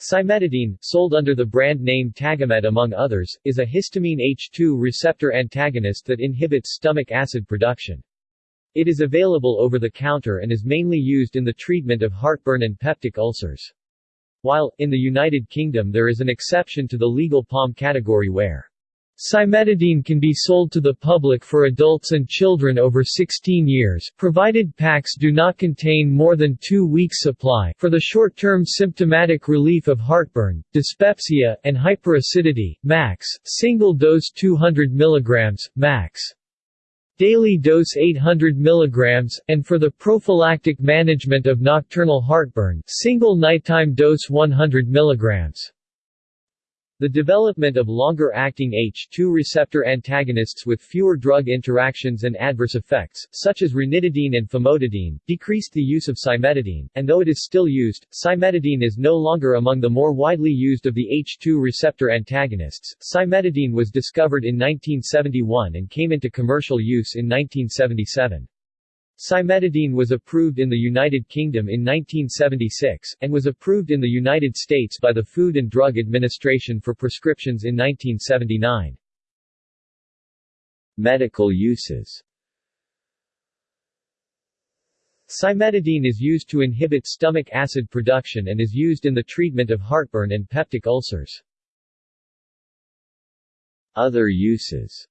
Cimetidine, sold under the brand name Tagamet among others, is a histamine H2 receptor antagonist that inhibits stomach acid production. It is available over the counter and is mainly used in the treatment of heartburn and peptic ulcers. While, in the United Kingdom there is an exception to the legal POM category where Cimetidine can be sold to the public for adults and children over 16 years, provided packs do not contain more than two weeks supply for the short-term symptomatic relief of heartburn, dyspepsia, and hyperacidity, max, single dose 200 mg, max. Daily dose 800 mg, and for the prophylactic management of nocturnal heartburn, single nighttime dose 100 mg. The development of longer-acting H2 receptor antagonists with fewer drug interactions and adverse effects, such as ranitidine and famotidine, decreased the use of cimetidine, and though it is still used, cimetidine is no longer among the more widely used of the H2 receptor antagonists. Cimetidine was discovered in 1971 and came into commercial use in 1977. Cimetidine was approved in the United Kingdom in 1976, and was approved in the United States by the Food and Drug Administration for prescriptions in 1979. Medical uses Cimetidine is used to inhibit stomach acid production and is used in the treatment of heartburn and peptic ulcers. Other uses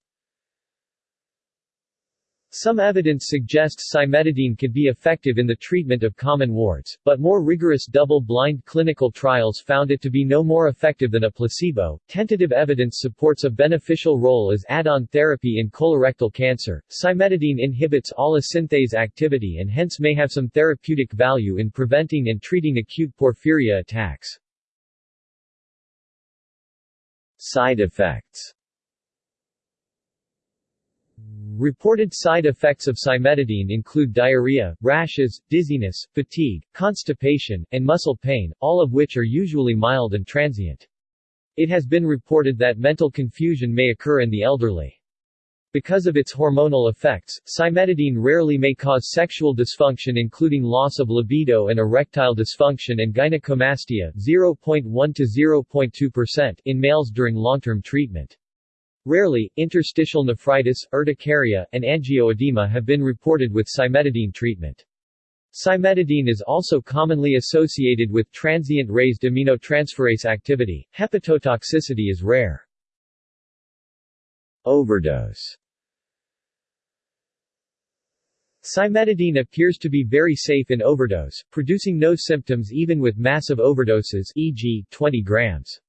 some evidence suggests cimetidine could be effective in the treatment of common warts, but more rigorous double-blind clinical trials found it to be no more effective than a placebo. Tentative evidence supports a beneficial role as add-on therapy in colorectal cancer. Cimetidine inhibits synthase activity and hence may have some therapeutic value in preventing and treating acute porphyria attacks. Side effects Reported side effects of cimetidine include diarrhea, rashes, dizziness, fatigue, constipation, and muscle pain, all of which are usually mild and transient. It has been reported that mental confusion may occur in the elderly. Because of its hormonal effects, cimetidine rarely may cause sexual dysfunction including loss of libido and erectile dysfunction and gynecomastia 0.1 to 0.2% in males during long-term treatment. Rarely, interstitial nephritis, urticaria, and angioedema have been reported with cimetidine treatment. Cimetidine is also commonly associated with transient raised aminotransferase activity. Hepatotoxicity is rare. Overdose Cimetidine appears to be very safe in overdose, producing no symptoms even with massive overdoses e.g., 20 grams.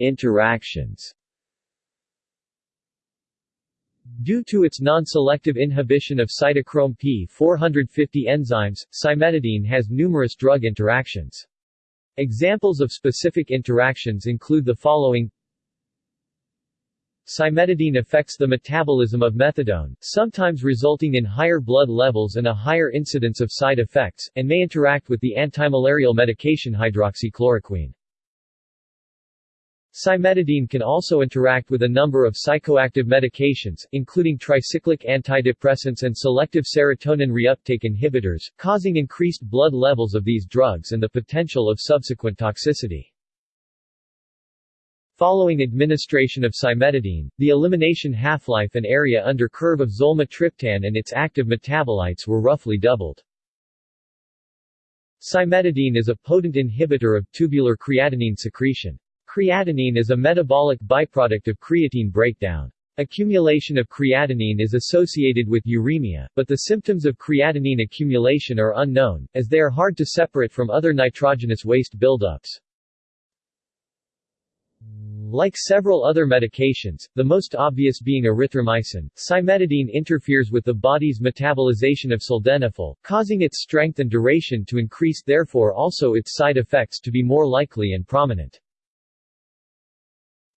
Interactions Due to its non-selective inhibition of cytochrome P450 enzymes, cimetidine has numerous drug interactions. Examples of specific interactions include the following Cimetidine affects the metabolism of methadone, sometimes resulting in higher blood levels and a higher incidence of side effects, and may interact with the antimalarial medication hydroxychloroquine. Cimetidine can also interact with a number of psychoactive medications, including tricyclic antidepressants and selective serotonin reuptake inhibitors, causing increased blood levels of these drugs and the potential of subsequent toxicity. Following administration of cimetidine, the elimination half-life and area under curve of zolmitriptan and its active metabolites were roughly doubled. Cimetidine is a potent inhibitor of tubular creatinine secretion. Creatinine is a metabolic byproduct of creatine breakdown. Accumulation of creatinine is associated with uremia, but the symptoms of creatinine accumulation are unknown, as they are hard to separate from other nitrogenous waste buildups. Like several other medications, the most obvious being erythromycin, cimetidine interferes with the body's metabolization of sildenafil, causing its strength and duration to increase therefore also its side effects to be more likely and prominent.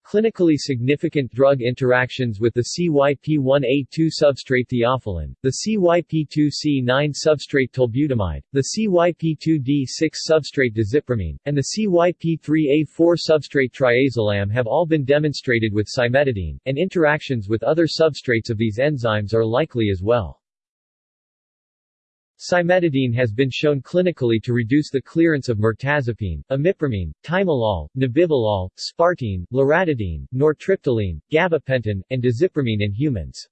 Clinically significant drug interactions with the CYP1A2 substrate theophylline, the CYP2C9 substrate tolbutamide, the CYP2D6 substrate desipramine, and the CYP3A4 substrate triazolam have all been demonstrated with cimetidine, and interactions with other substrates of these enzymes are likely as well. Cimetidine has been shown clinically to reduce the clearance of mirtazapine, imipramine, timolol, nebivolol, sparteine, loratadine, nortriptyline, gabapentin, and diazepamine in humans.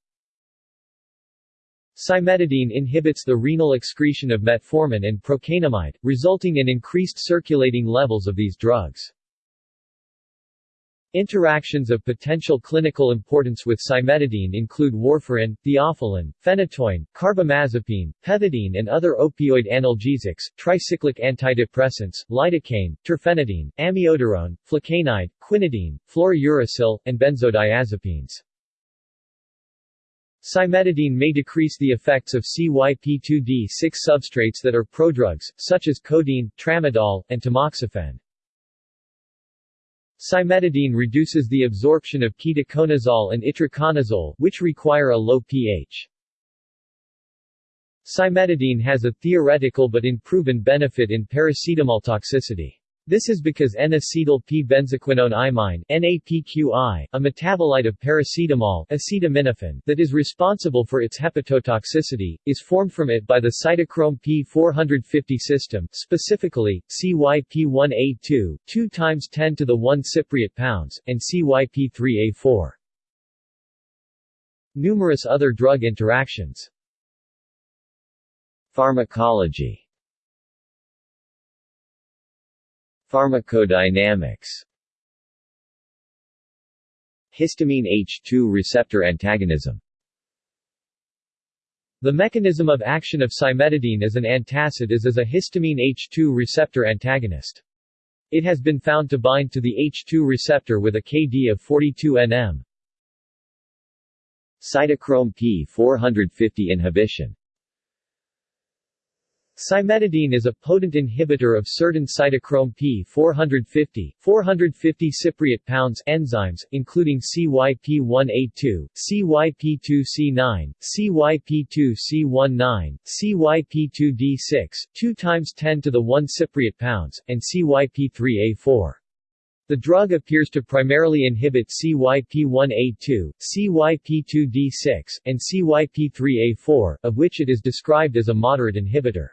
Cimetidine inhibits the renal excretion of metformin and procainamide, resulting in increased circulating levels of these drugs. Interactions of potential clinical importance with cimetidine include warfarin, theophylline, phenytoin, carbamazepine, pethidine and other opioid analgesics, tricyclic antidepressants, lidocaine, terfenadine, amiodarone, flecainide, quinidine, fluorouracil, and benzodiazepines. Cimetidine may decrease the effects of CYP2D6 substrates that are prodrugs, such as codeine, tramadol, and tamoxifen. Cimetidine reduces the absorption of ketoconazole and itraconazole, which require a low pH. Cimetidine has a theoretical but unproven benefit in paracetamol toxicity. This is because N-acetyl P-benzoquinone imine NAPQI, a metabolite of paracetamol acetaminophen that is responsible for its hepatotoxicity, is formed from it by the cytochrome P450 system, specifically, CYP1A2, 2 times 10 to the 1 cypriot pounds, and CYP3A4. Numerous other drug interactions Pharmacology Pharmacodynamics Histamine H2 receptor antagonism The mechanism of action of cimetidine as an antacid is as a histamine H2 receptor antagonist. It has been found to bind to the H2 receptor with a Kd of 42 nm. Cytochrome P450 inhibition Cimetidine is a potent inhibitor of certain cytochrome P450, 450 cypriot pounds enzymes, including CYP1A2, CYP2C9, CYP2C19, CYP2D6, 2 times 10 to the 1 cypriot pounds, and CYP3A4. The drug appears to primarily inhibit CYP1A2, CYP2D6, and CYP3A4, of which it is described as a moderate inhibitor.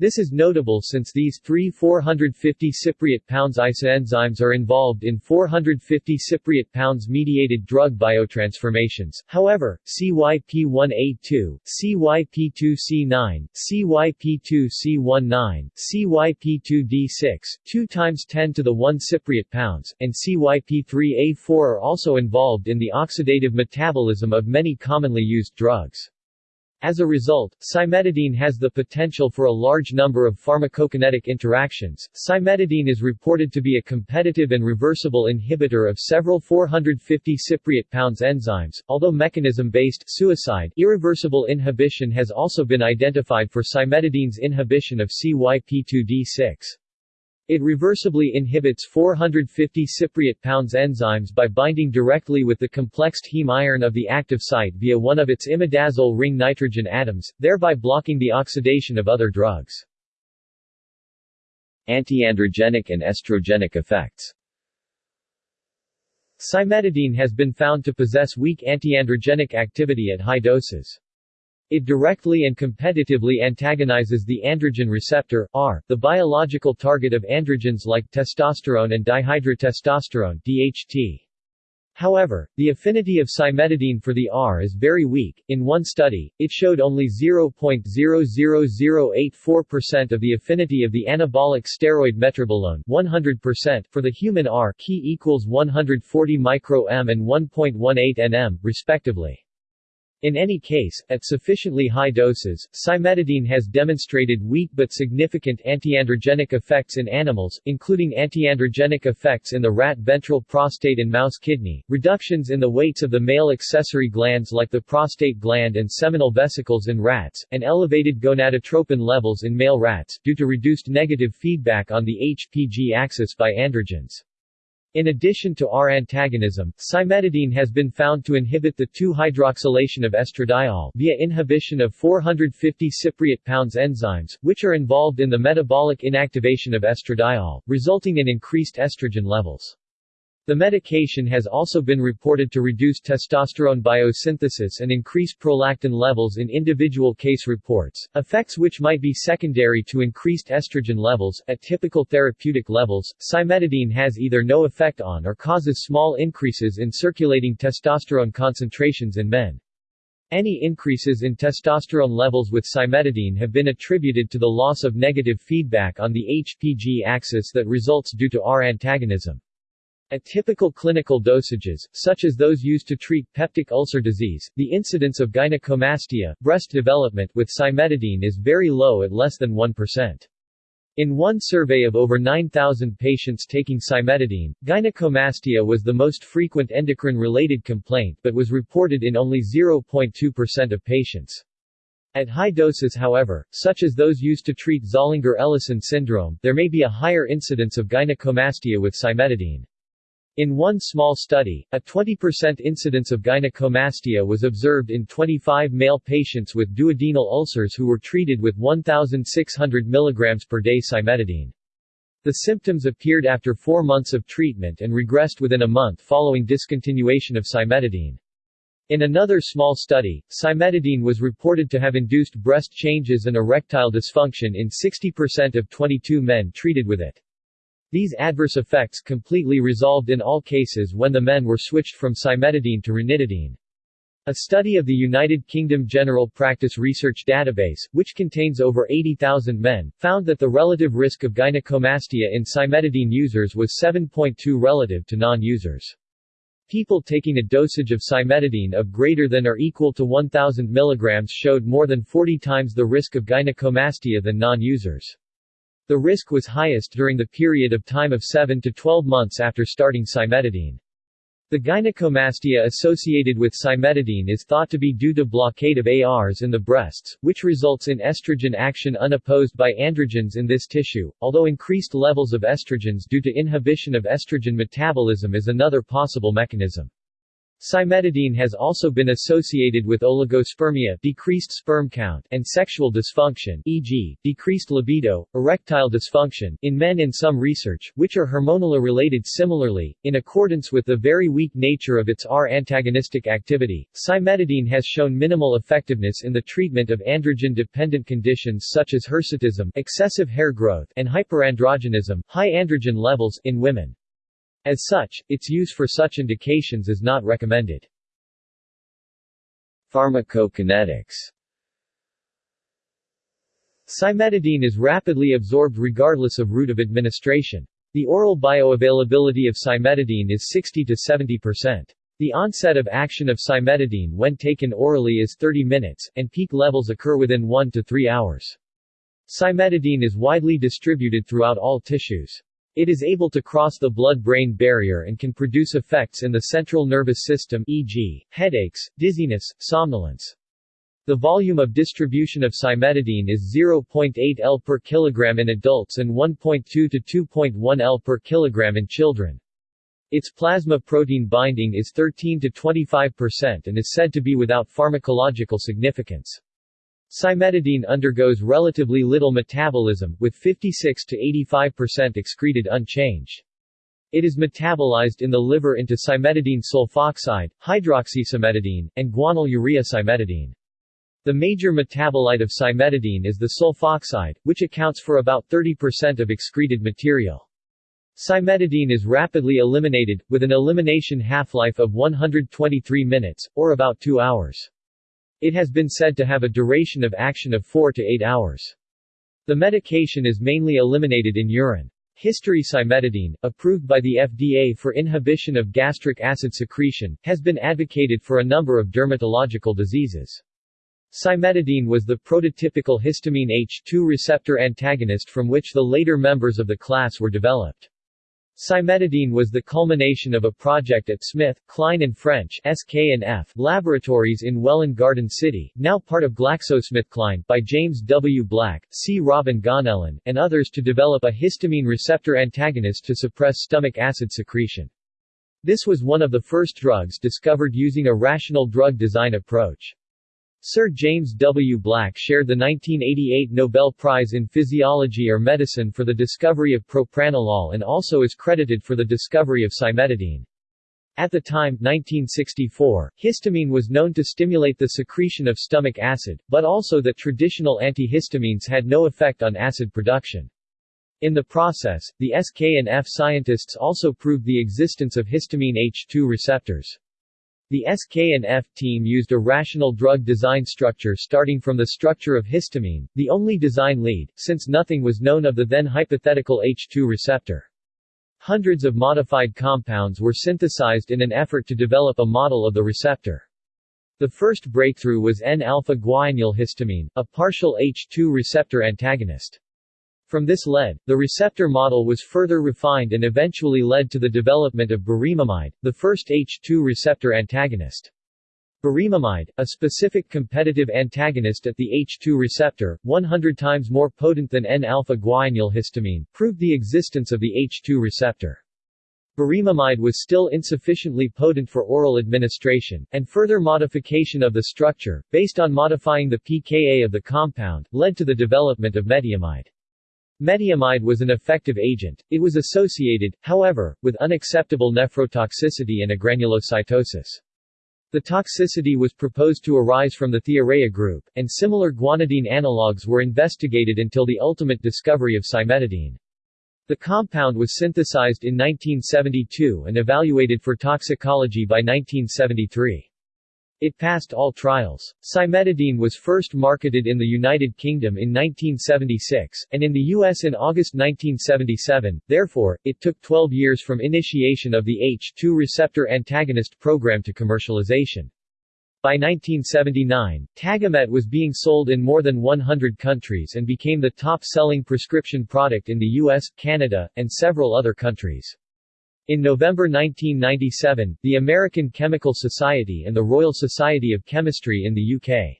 This is notable since these three 450 cypriot pounds isoenzymes are involved in 450 cypriot pounds mediated drug biotransformations. However, CYP1A2, CYP2C9, CYP2C19, CYP2D6, 2 times 10 to the 1 cypriot pounds, and CYP3A4 are also involved in the oxidative metabolism of many commonly used drugs. As a result, cimetidine has the potential for a large number of pharmacokinetic interactions. Cimetidine is reported to be a competitive and reversible inhibitor of several 450 cypriot pounds enzymes, although mechanism-based suicide irreversible inhibition has also been identified for cimetidine's inhibition of CYP2D6. It reversibly inhibits 450 cypriot pounds enzymes by binding directly with the complexed heme iron of the active site via one of its imidazole ring nitrogen atoms, thereby blocking the oxidation of other drugs. Antiandrogenic and estrogenic effects Cimetidine has been found to possess weak antiandrogenic activity at high doses. It directly and competitively antagonizes the androgen receptor, R, the biological target of androgens like testosterone and dihydrotestosterone DHT. However, the affinity of cimetidine for the R is very weak. In one study, it showed only 0.00084% of the affinity of the anabolic steroid metribolone 100% for the human R key equals 140 micro-m and 1.18 nm, respectively. In any case, at sufficiently high doses, cimetidine has demonstrated weak but significant antiandrogenic effects in animals, including antiandrogenic effects in the rat ventral prostate and mouse kidney, reductions in the weights of the male accessory glands like the prostate gland and seminal vesicles in rats, and elevated gonadotropin levels in male rats, due to reduced negative feedback on the HPG axis by androgens. In addition to R antagonism, cimetidine has been found to inhibit the 2-hydroxylation of estradiol via inhibition of 450 cypriot pounds enzymes, which are involved in the metabolic inactivation of estradiol, resulting in increased estrogen levels. The medication has also been reported to reduce testosterone biosynthesis and increase prolactin levels in individual case reports, effects which might be secondary to increased estrogen levels. At typical therapeutic levels, cimetidine has either no effect on or causes small increases in circulating testosterone concentrations in men. Any increases in testosterone levels with cimetidine have been attributed to the loss of negative feedback on the HPG axis that results due to R antagonism. At typical clinical dosages, such as those used to treat peptic ulcer disease, the incidence of gynecomastia breast development with cimetidine is very low at less than 1%. In one survey of over 9,000 patients taking cimetidine, gynecomastia was the most frequent endocrine-related complaint but was reported in only 0.2% of patients. At high doses however, such as those used to treat Zollinger-Ellison syndrome, there may be a higher incidence of gynecomastia with cimetidine. In one small study, a 20% incidence of gynecomastia was observed in 25 male patients with duodenal ulcers who were treated with 1,600 mg per day cimetidine. The symptoms appeared after four months of treatment and regressed within a month following discontinuation of cimetidine. In another small study, cimetidine was reported to have induced breast changes and erectile dysfunction in 60% of 22 men treated with it. These adverse effects completely resolved in all cases when the men were switched from cimetidine to ranitidine. A study of the United Kingdom General Practice Research Database, which contains over 80,000 men, found that the relative risk of gynecomastia in cimetidine users was 7.2 relative to non-users. People taking a dosage of cimetidine of greater than or equal to 1000 mg showed more than 40 times the risk of gynecomastia than non-users. The risk was highest during the period of time of 7 to 12 months after starting cimetidine. The gynecomastia associated with cimetidine is thought to be due to blockade of ARs in the breasts, which results in estrogen action unopposed by androgens in this tissue, although increased levels of estrogens due to inhibition of estrogen metabolism is another possible mechanism. Cimetidine has also been associated with oligospermia decreased sperm count and sexual dysfunction e.g., decreased libido, erectile dysfunction in men in some research, which are hormonally related similarly, in accordance with the very weak nature of its R-antagonistic activity, cimetidine has shown minimal effectiveness in the treatment of androgen-dependent conditions such as hirsutism excessive hair growth and hyperandrogenism high androgen levels in women. As such, its use for such indications is not recommended. Pharmacokinetics Cimetidine is rapidly absorbed regardless of route of administration. The oral bioavailability of cimetidine is 60 to 70%. The onset of action of cimetidine when taken orally is 30 minutes, and peak levels occur within 1 to 3 hours. Cimetidine is widely distributed throughout all tissues. It is able to cross the blood-brain barrier and can produce effects in the central nervous system e.g., headaches, dizziness, somnolence. The volume of distribution of cimetidine is 0.8 L per kilogram in adults and 1.2 to 2.1 L per kilogram in children. Its plasma protein binding is 13 to 25% and is said to be without pharmacological significance. Cimetidine undergoes relatively little metabolism, with 56 to 85% excreted unchanged. It is metabolized in the liver into cimetidine sulfoxide, hydroxycimetidine, and guanyl urea cimetidine. The major metabolite of cimetidine is the sulfoxide, which accounts for about 30% of excreted material. Cimetidine is rapidly eliminated, with an elimination half-life of 123 minutes, or about 2 hours. It has been said to have a duration of action of 4 to 8 hours. The medication is mainly eliminated in urine. History cimetidine, approved by the FDA for inhibition of gastric acid secretion, has been advocated for a number of dermatological diseases. Cimetidine was the prototypical histamine H2 receptor antagonist from which the later members of the class were developed. Cimetidine was the culmination of a project at Smith, Kline and French SK&F laboratories in Welwyn Garden City, now part of GlaxoSmithKline, by James W. Black, C. Robin Ganellin, and others to develop a histamine receptor antagonist to suppress stomach acid secretion. This was one of the first drugs discovered using a rational drug design approach. Sir James W. Black shared the 1988 Nobel Prize in Physiology or Medicine for the discovery of propranolol and also is credited for the discovery of cimetidine. At the time 1964, histamine was known to stimulate the secretion of stomach acid, but also that traditional antihistamines had no effect on acid production. In the process, the SK and F scientists also proved the existence of histamine H2 receptors. The SK and F team used a rational drug design structure starting from the structure of histamine, the only design lead, since nothing was known of the then hypothetical H2 receptor. Hundreds of modified compounds were synthesized in an effort to develop a model of the receptor. The first breakthrough was N-alpha-guanylhistamine, a partial H2 receptor antagonist. From this lead, the receptor model was further refined and eventually led to the development of burimamide, the first H2 receptor antagonist. Burimamide, a specific competitive antagonist at the H2 receptor, 100 times more potent than N-alpha-guanylhistamine, proved the existence of the H2 receptor. Burimamide was still insufficiently potent for oral administration, and further modification of the structure, based on modifying the pKa of the compound, led to the development of metiamide. Metiamide was an effective agent, it was associated, however, with unacceptable nephrotoxicity and agranulocytosis. The toxicity was proposed to arise from the thiourea group, and similar guanidine analogues were investigated until the ultimate discovery of cimetidine. The compound was synthesized in 1972 and evaluated for toxicology by 1973. It passed all trials. Cimetidine was first marketed in the United Kingdom in 1976, and in the U.S. in August 1977, therefore, it took 12 years from initiation of the H2 receptor antagonist program to commercialization. By 1979, Tagamet was being sold in more than 100 countries and became the top-selling prescription product in the US, Canada, and several other countries. In November 1997, the American Chemical Society and the Royal Society of Chemistry in the UK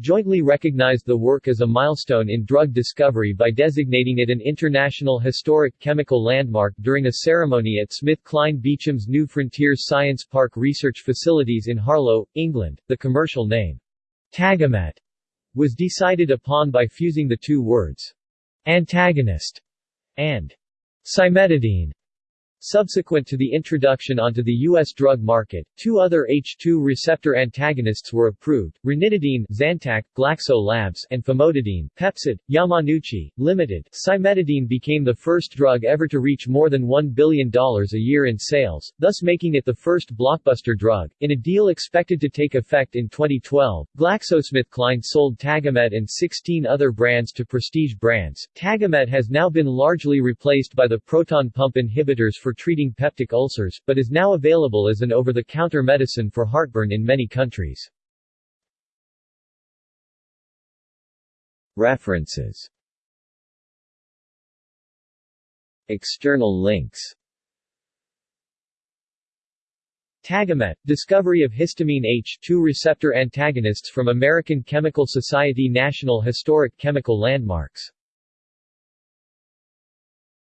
jointly recognized the work as a milestone in drug discovery by designating it an International Historic Chemical Landmark during a ceremony at SmithKline Beecham's New Frontiers Science Park research facilities in Harlow, England. The commercial name, Tagamet, was decided upon by fusing the two words, antagonist and cimetidine Subsequent to the introduction onto the U.S. drug market, two other H2 receptor antagonists were approved, ranitidine Zantac, Glaxo Labs, and famotidine Pepcid, Yamanouchi, Limited. Cimetidine became the first drug ever to reach more than $1 billion a year in sales, thus making it the first blockbuster drug. In a deal expected to take effect in 2012, GlaxoSmithKline sold Tagamet and 16 other brands to Prestige Brands. Tagamet has now been largely replaced by the proton pump inhibitors for for treating peptic ulcers, but is now available as an over-the-counter medicine for heartburn in many countries. References. External links. Tagamet, discovery of histamine H2 receptor antagonists from American Chemical Society National Historic Chemical Landmarks